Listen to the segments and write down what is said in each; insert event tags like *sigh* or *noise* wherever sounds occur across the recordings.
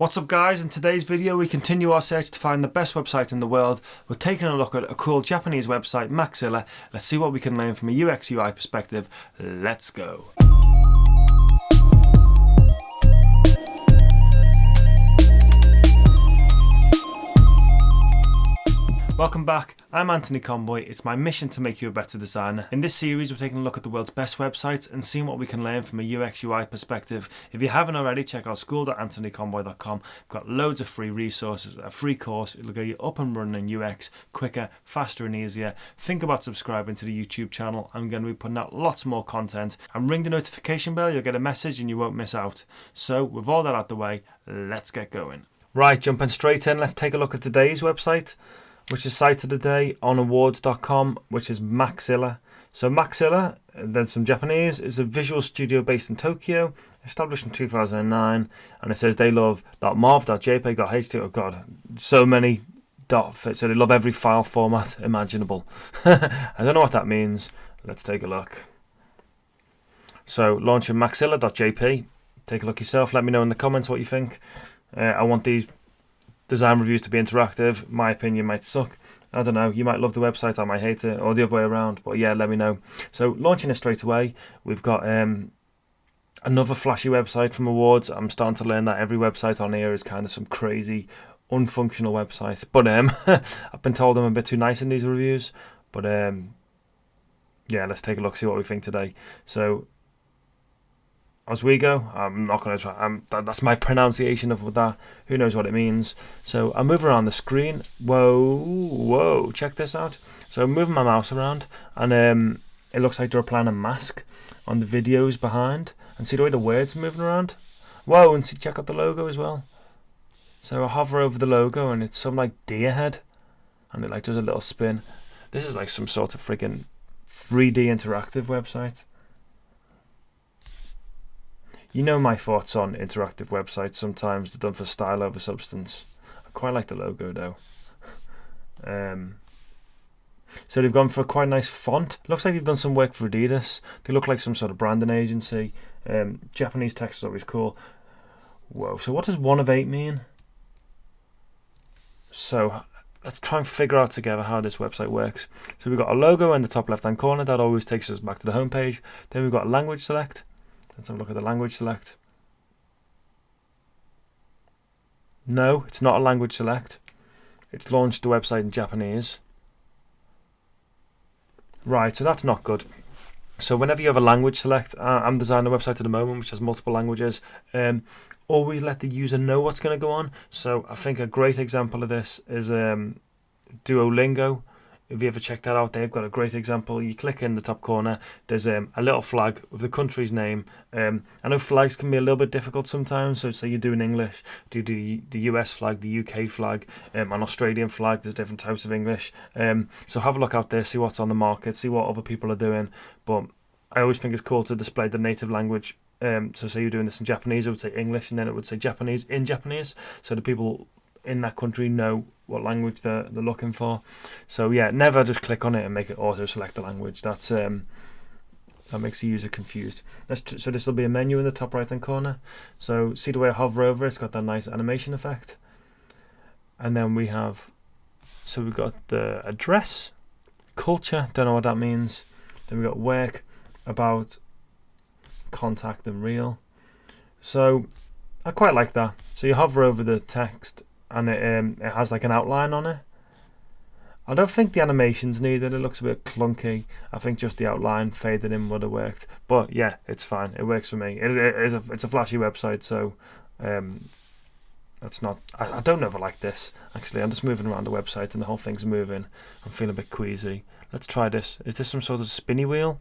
What's up guys, in today's video we continue our search to find the best website in the world. We're taking a look at a cool Japanese website, Maxilla. Let's see what we can learn from a UX UI perspective. Let's go. Welcome back, I'm Anthony Conboy. It's my mission to make you a better designer. In this series, we're taking a look at the world's best websites and seeing what we can learn from a UX UI perspective. If you haven't already, check out school.anthonyconboy.com. We've got loads of free resources, a free course. It'll get you up and running in UX quicker, faster, and easier. Think about subscribing to the YouTube channel. I'm going to be putting out lots more content. And ring the notification bell, you'll get a message and you won't miss out. So, with all that out the way, let's get going. Right, jumping straight in, let's take a look at today's website which is cited today on awwwards.com, which is Maxilla. So Maxilla, then some Japanese, is a visual studio based in Tokyo, established in 2009, and it says they love .marv, .jpeg, .html, oh god, so many dot so they love every file format imaginable. *laughs* I don't know what that means. Let's take a look. So launching maxilla.jp. Take a look yourself. Let me know in the comments what you think. Uh, I want these design reviews to be interactive. My opinion might suck. I don't know. You might love the website, I might hate it, or the other way around. But yeah, let me know. So launching it straight away, we've got um, another flashy website from Awwwards. I'm starting to learn that every website on here is kind of some crazy, unfunctional website. But um, *laughs* I've been told I'm a bit too nice in these reviews. But um, yeah, let's take a look, see what we think today. So Oswego. I'm not going to try. That, that's my pronunciation of that. Who knows what it means? So I move around the screen. Whoa, whoa! Check this out. So I'm moving my mouse around, and um, it looks like they're applying a mask on the videos behind. And see the way the words are moving around. Whoa! And see, check out the logo as well. So I hover over the logo, and it's some like deer head, and it like does a little spin. This is like some sort of friggin' 3D interactive website. You know my thoughts on interactive websites. Sometimes they're done for style over substance. I quite like the logo though. Um, so they've gone for quite a quite nice font. Looks like they've done some work for Adidas. They look like some sort of branding agency. Um, Japanese text is always cool. Whoa. So what does one of eight mean? So let's try and figure out together how this website works. So we've got a logo in the top left hand corner that always takes us back to the homepage. Then we've got language select. Let's have a look at the language select. No, it's not a language select. It's launched the website in Japanese. Right, so that's not good. So whenever you have a language select, I'm designing a website at the moment which has multiple languages. Um, always let the user know what's going to go on. So I think a great example of this is um, Duolingo. If you ever check that out, they've got a great example. You click in the top corner, there's um, a little flag with the country's name. Um, I know flags can be a little bit difficult sometimes. So, say you're doing English, do you do the US flag, the UK flag, um, an Australian flag? There's different types of English. Um, so, have a look out there, see what's on the market, see what other people are doing. But I always think it's cool to display the native language um, so say you're doing this in Japanese, it would say English, and then it would say Japanese in Japanese, so the people in that country know what language they're, they're looking for. So yeah, never just click on it and make it auto select the language. That's um, that makes the user confused. So this will be a menu in the top right hand corner. So see the way I hover over it, it's got that nice animation effect. And then we have so we've got the address, culture, don't know what that means. Then we've got work, about, contact and real. So I quite like that. So you hover over the text and it um, it has like an outline on it. I don't think the animation's needed. It looks a bit clunky. I think just the outline faded in would have worked. But yeah, it's fine. It works for me. It, it is a, it's a flashy website, so um, that's not. I, I don't ever like this. Actually, I'm just moving around the website and the whole thing's moving. I'm feeling a bit queasy. Let's try this. Is this some sort of spinny wheel?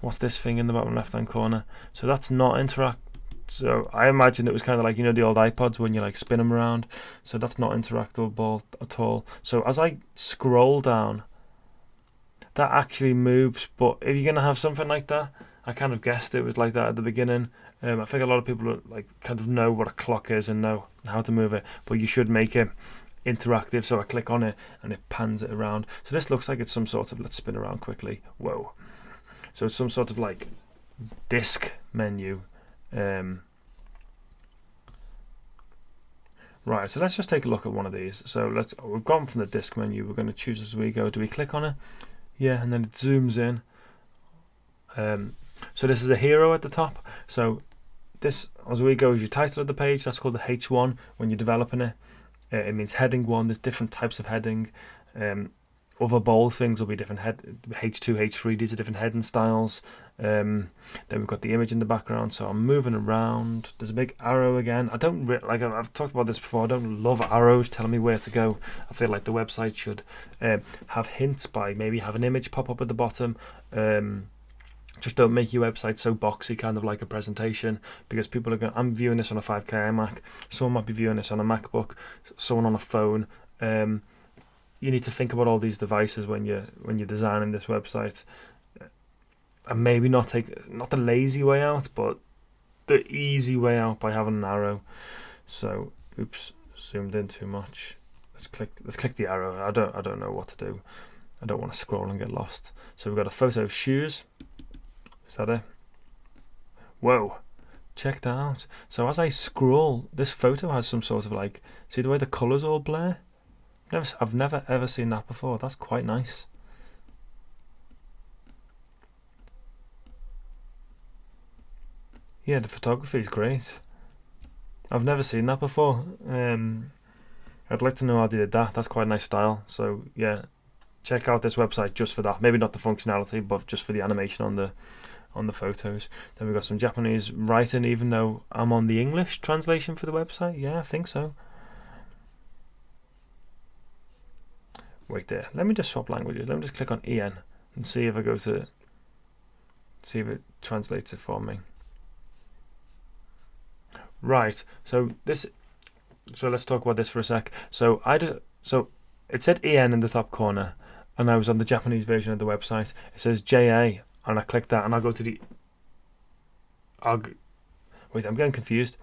What's this thing in the bottom left hand corner? So that's not interact so I imagine it was kind of like you know the old iPods when you like spin them around. So that's not interactable at all. So as I scroll down, that actually moves. But if you're gonna have something like that, I kind of guessed it was like that at the beginning. Um, I think a lot of people like kind of know what a clock is and know how to move it, but you should make it interactive. So I click on it and it pans it around. So this looks like it's some sort of let's spin around quickly. Whoa! So it's some sort of like disc menu um, Right, so let's just take a look at one of these. So let's we've gone from the disk menu. We're going to choose as we go. Do we click on it? Yeah, and then it zooms in. Um, so this is a hero at the top. So this as we go is your title of the page. That's called the H1 when you're developing it. Uh, it means heading one. There's different types of heading. Um, other bold things will be different head H2, H3. These are different heading styles. Um, then we've got the image in the background. So I'm moving around. There's a big arrow again. I don't like I've talked about this before. I don't love arrows telling me where to go. I feel like the website should um, have hints by maybe have an image pop up at the bottom. Um, just don't make your website so boxy, kind of like a presentation, because people are going. I'm viewing this on a 5K iMac. Someone might be viewing this on a MacBook. Someone on a phone. Um, you need to think about all these devices when you're when you're designing this website, and maybe not take not the lazy way out, but the easy way out by having an arrow. So, oops, zoomed in too much. Let's click. Let's click the arrow. I don't. I don't know what to do. I don't want to scroll and get lost. So we've got a photo of shoes. Is that it? Whoa. Check that out. So as I scroll, this photo has some sort of like, see the way the colours all blur? Never, I've never ever seen that before. That's quite nice. Yeah, the photography is great. I've never seen that before. Um, I'd like to know how they did that. That's quite a nice style. So yeah, check out this website just for that. Maybe not the functionality, but just for the animation on the on the photos. Then we've got some Japanese writing, even though I'm on the English translation for the website. Yeah, I think so. Wait there. Let me just swap languages. Let me just click on EN and see if I go to see if it translates it for me. Right. So this. So let's talk about this for a sec. So I just So it said EN in the top corner, and I was on the Japanese version of the website. It says JA, and I click that, and I go to the. I'll, wait, I'm getting confused.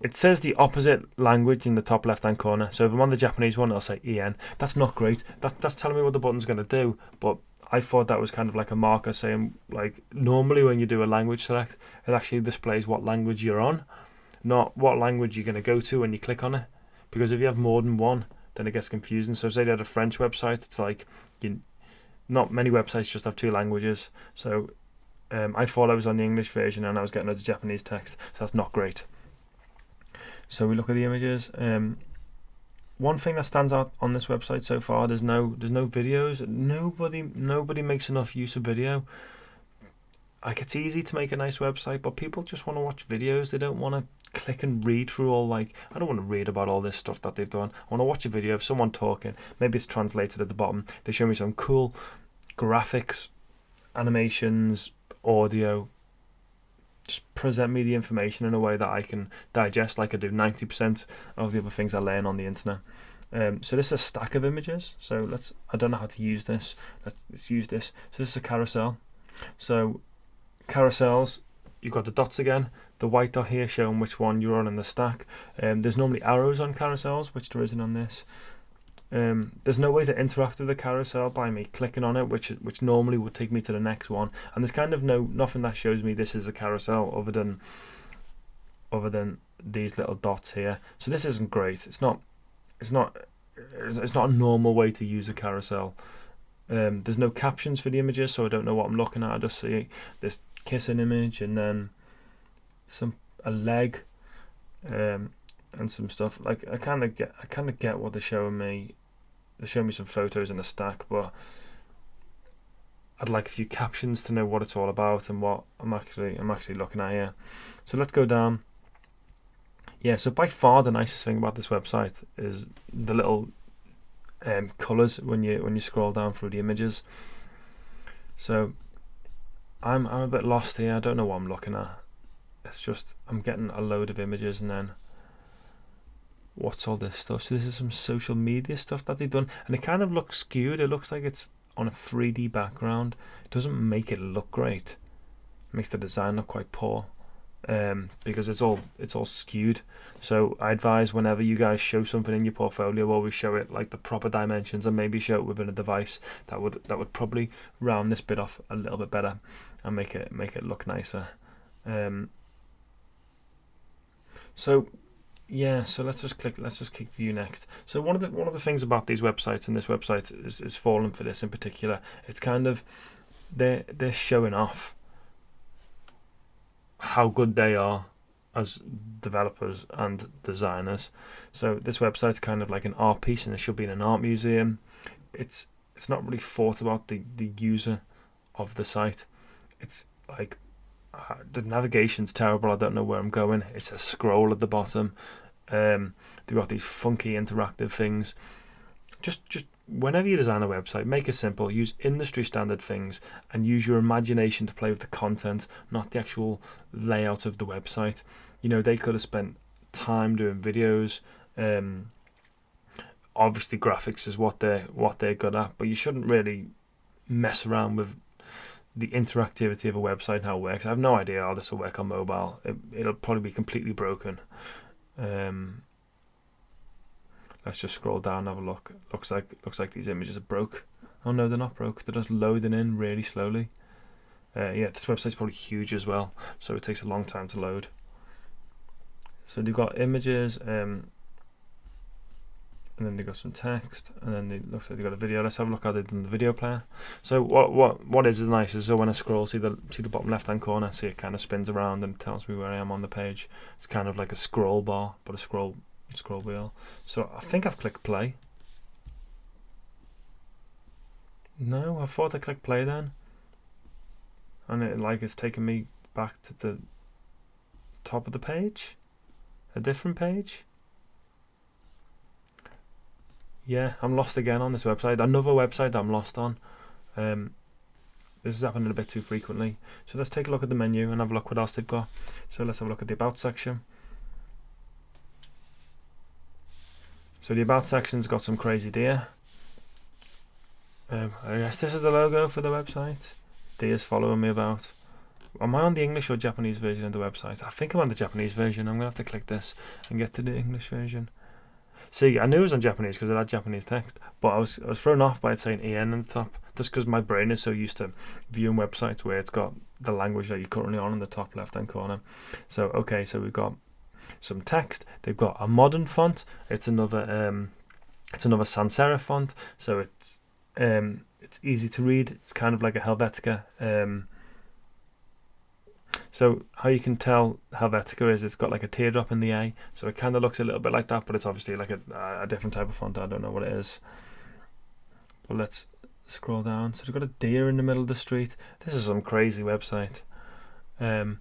It says the opposite language in the top left hand corner. So if I'm on the Japanese one, I'll say EN. That's not great. That, that's telling me what the button's going to do. But I thought that was kind of like a marker saying, like, normally when you do a language select, it actually displays what language you're on, not what language you're going to go to when you click on it. Because if you have more than one, then it gets confusing. So say you had a French website, it's like, you, not many websites just have two languages. So um, I thought I was on the English version and I was getting a Japanese text. So that's not great. So we look at the images. Um, one thing that stands out on this website so far, there's no there's no videos. Nobody nobody makes enough use of video. Like it's easy to make a nice website, but people just want to watch videos. They don't want to click and read through all like I don't want to read about all this stuff that they've done. I want to watch a video of someone talking. Maybe it's translated at the bottom. They show me some cool graphics, animations, audio, just present me the information in a way that I can digest, like I do 90% of the other things I learn on the internet. Um, so this is a stack of images. So let's, I don't know how to use this. Let's, let's use this. So this is a carousel. So carousels, you've got the dots again. The white dot here showing which one you're on in the stack. Um, there's normally arrows on carousels, which there isn't on this. Um, there's no way to interact with the carousel by me clicking on it, which which normally would take me to the next one. And there's kind of no nothing that shows me this is a carousel other than other than these little dots here. So this isn't great. It's not it's not it's not a normal way to use a carousel. Um, there's no captions for the images, so I don't know what I'm looking at. I just see this kissing image and then some a leg. Um, and some stuff. Like I kind of get, I kind of get what they're showing me. They're showing me some photos in a stack, but I'd like a few captions to know what it's all about and what I'm actually, I'm actually looking at here. So let's go down. Yeah, so by far the nicest thing about this website is the little um, colors when you when you scroll down through the images. So I'm I'm a bit lost here. I don't know what I'm looking at. It's just I'm getting a load of images and then what's all this stuff? So this is some social media stuff that they've done, and it kind of looks skewed. It looks like it's on a 3D background. It doesn't make it look great. It makes the design look quite poor um, because it's all it's all skewed. So I advise whenever you guys show something in your portfolio, always show it like the proper dimensions, and maybe show it within a device that would that would probably round this bit off a little bit better and make it make it look nicer. Um, so yeah, so let's just click. Let's just click view next. So one of the one of the things about these websites and this website is, is fallen for this in particular. It's kind of they're they're showing off how good they are as developers and designers. So this website's kind of like an art piece, and it should be in an art museum. It's it's not really thought about the the user of the site. It's like *sighs* the navigation's terrible. I don't know where I'm going. It's a scroll at the bottom. Um, they've got these funky interactive things. Just just whenever you design a website, make it simple. Use industry standard things and use your imagination to play with the content, not the actual layout of the website. You know, they could have spent time doing videos. Um, obviously, graphics is what they're what they're good at, but you shouldn't really mess around with the interactivity of a website and how it works. I have no idea how this will work on mobile. It, it'll probably be completely broken. Um, let's just scroll down and have a look. Looks like looks like these images are broke. Oh no, they're not broke. They're just loading in really slowly. Uh, yeah, this website's probably huge as well, so it takes a long time to load. So they've got images, um, and then they got some text, and then it looks like they got a video. Let's have a look how they've done the video player. So what what what is is nice is so when I scroll, see the see the bottom left hand corner, see it kind of spins around and tells me where I am on the page. It's kind of like a scroll bar, but a scroll scroll wheel. So I think I've clicked play. No, I thought I clicked play then, and it like it's taken me back to the top of the page, a different page. Yeah, I'm lost again on this website. Another website I'm lost on. Um, this is happening a bit too frequently. So let's take a look at the menu and have a look what else they've got. So let's have a look at the About section. So the About section's got some crazy deer. Um, I guess this is the logo for the website. Deer's following me about. Am I on the English or Japanese version of the website? I think I'm on the Japanese version. I'm going to have to click this and get to the English version. See, I knew it was on Japanese because it had Japanese text, but I was I was thrown off by it saying EN on the top, just because my brain is so used to viewing websites where it's got the language that you're currently on in the top left hand corner. So okay, so we've got some text. They've got a modern font. It's another um, it's another sans serif font, so it's um, it's easy to read. It's kind of like a Helvetica. Um, so how you can tell Helvetica is it's got like a teardrop in the A, so it kind of looks a little bit like that, but it's obviously like a, a different type of font. I don't know what it is. But let's scroll down. So we've got a deer in the middle of the street. This is some crazy website. Um,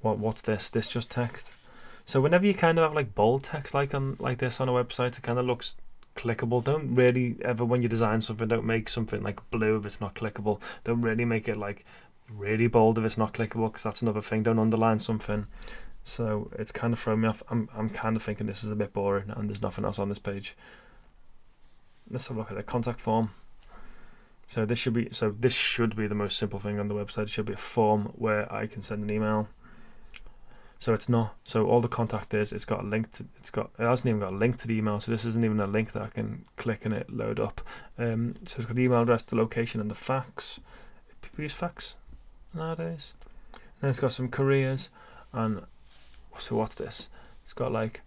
what what's this? This just text. So whenever you kind of have like bold text like on like this on a website, it kind of looks clickable. Don't really ever when you design something, don't make something like blue if it's not clickable. Don't really make it like really bold if it's not clickable because that's another thing. Don't underline something. So it's kind of thrown me off. I'm I'm kind of thinking this is a bit boring and there's nothing else on this page. Let's have a look at the contact form. So this should be so this should be the most simple thing on the website. It should be a form where I can send an email. So it's not. So all the contact is it's got a link to it's got it hasn't even got a link to the email. So this isn't even a link that I can click and it load up. Um, so it's got the email address, the location, and the fax. People use fax nowadays. Then it's got some careers, and so what's this? It's got like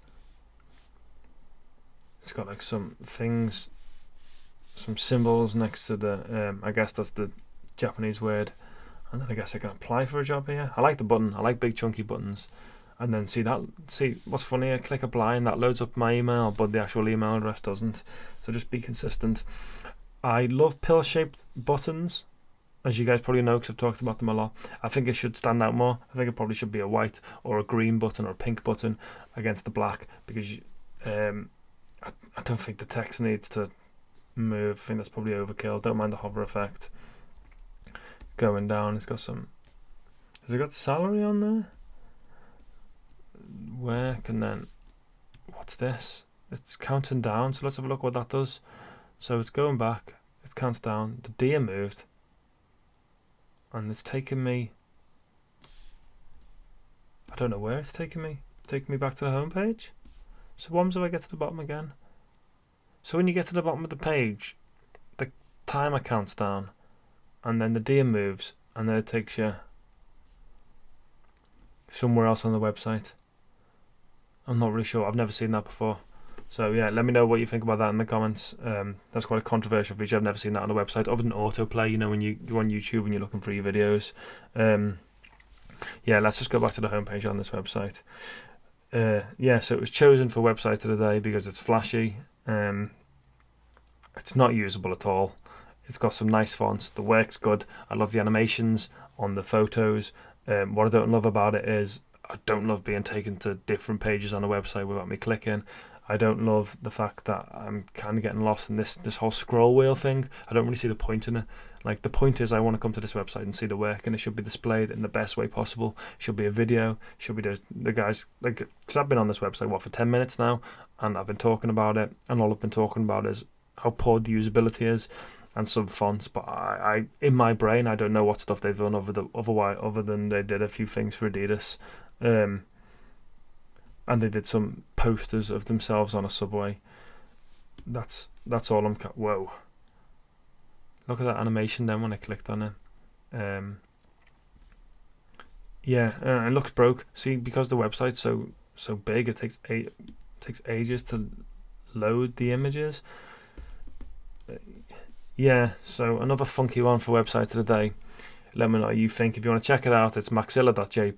it's got like some things, some symbols next to the. Um, I guess that's the Japanese word, and then I guess I can apply for a job here. I like the button. I like big chunky buttons. And then see that. See what's funny? I click apply and that loads up my email, but the actual email address doesn't. So just be consistent. I love pill-shaped buttons as you guys probably know because I've talked about them a lot. I think it should stand out more. I think it probably should be a white or a green button or a pink button against the black because um, I, I don't think the text needs to move. I think that's probably overkill. Don't mind the hover effect. Going down, it's got some. Has it got salary on there? Work and then what's this? It's counting down. So let's have a look what that does. So it's going back. It counts down. The deer moved and it's taken me I don't know where it's taken me taken me back to the home page so happens if I get to the bottom again so when you get to the bottom of the page the timer counts down and then the deer moves and then it takes you somewhere else on the website I'm not really sure. I've never seen that before. So yeah, let me know what you think about that in the comments. Um, that's quite a controversial feature. I've never seen that on a website other than autoplay. You know, when you you're on YouTube and you're looking for your videos. Um, yeah, let's just go back to the homepage on this website. Uh, yeah, so it was chosen for website of the day because it's flashy. Um, it's not usable at all. It's got some nice fonts. The work's good. I love the animations on the photos. Um, what I don't love about it is I don't love being taken to different pages on a website without me clicking. I don't love the fact that I'm kind of getting lost in this this whole scroll wheel thing. I don't really see the point in it. Like the point is, I want to come to this website and see the work, and it should be displayed in the best way possible. It should be a video. It Should be the the guys like because I've been on this website what for ten minutes now, and I've been talking about it, and all I've been talking about is how poor the usability is and some fonts. But I, I in my brain, I don't know what stuff they've done other the otherwise other than they did a few things for Adidas. Um, and they did some posters of themselves on a subway. That's that's all I'm. Ca- Whoa! Look at that animation then when I clicked on it. Um, yeah, uh, it looks broke. See, because the website's so so big, it takes eight takes ages to load the images. Yeah, so another funky one for website of the day. Let me know what you think. If you want to check it out, it's maxilla.jp